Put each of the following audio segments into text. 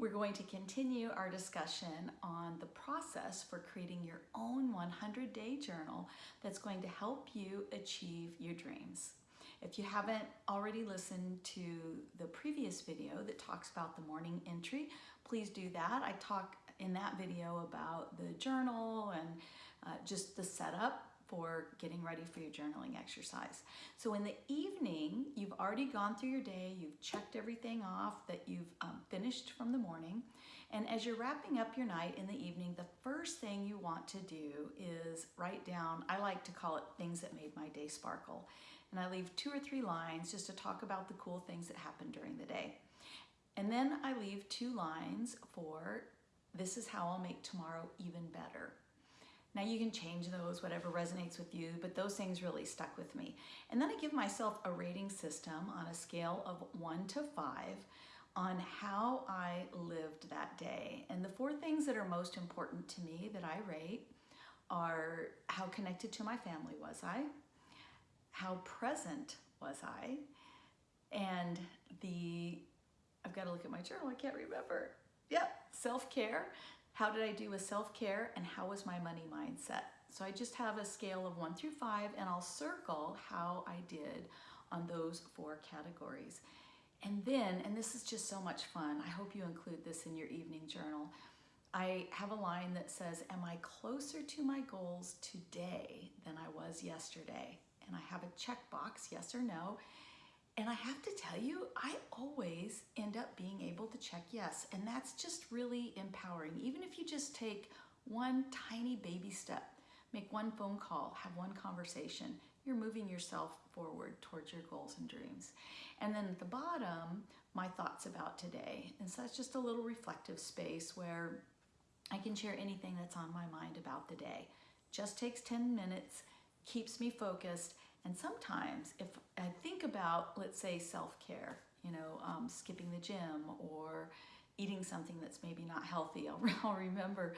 We're going to continue our discussion on the process for creating your own 100-day journal that's going to help you achieve your dreams. If you haven't already listened to the previous video that talks about the morning entry, please do that. I talk in that video about the journal and uh, just the setup for getting ready for your journaling exercise. So in the evening, you've already gone through your day, you've checked everything off that you've um, finished from the morning, and as you're wrapping up your night in the evening, the first thing you want to do is write down, I like to call it things that made my day sparkle. And I leave two or three lines just to talk about the cool things that happened during the day. And then I leave two lines for this is how I'll make tomorrow even better. Now you can change those, whatever resonates with you, but those things really stuck with me. And then I give myself a rating system on a scale of one to five on how I lived that day. And the four things that are most important to me that I rate are how connected to my family was I, how present was I, and the, I've got to look at my journal, I can't remember. Yep, self-care. How did I do with self-care and how was my money mindset? So I just have a scale of one through five and I'll circle how I did on those four categories. And then, and this is just so much fun, I hope you include this in your evening journal, I have a line that says, am I closer to my goals today than I was yesterday? And I have a checkbox, yes or no. And I have to tell you, I always end up being able to check yes. And that's just really empowering. Even if you just take one tiny baby step, make one phone call, have one conversation, you're moving yourself forward towards your goals and dreams. And then at the bottom, my thoughts about today. And so it's just a little reflective space where I can share anything that's on my mind about the day. Just takes 10 minutes, keeps me focused, and sometimes if I think about, let's say self-care, you know, um, skipping the gym or eating something that's maybe not healthy, I'll, I'll remember,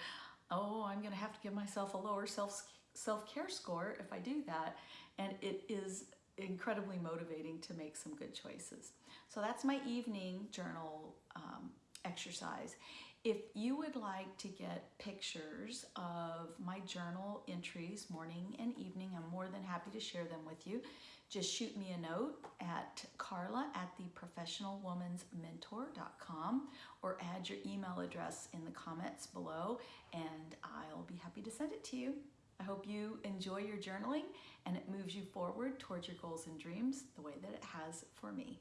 oh, I'm gonna have to give myself a lower self self-care score if I do that. And it is incredibly motivating to make some good choices. So that's my evening journal um, exercise. If you would like to get pictures of my journal entries morning and evening, I'm more than happy to share them with you. Just shoot me a note at carla at theprofessionalwomansmentor.com or add your email address in the comments below and I'll be happy to send it to you. I hope you enjoy your journaling and it moves you forward towards your goals and dreams the way that it has for me.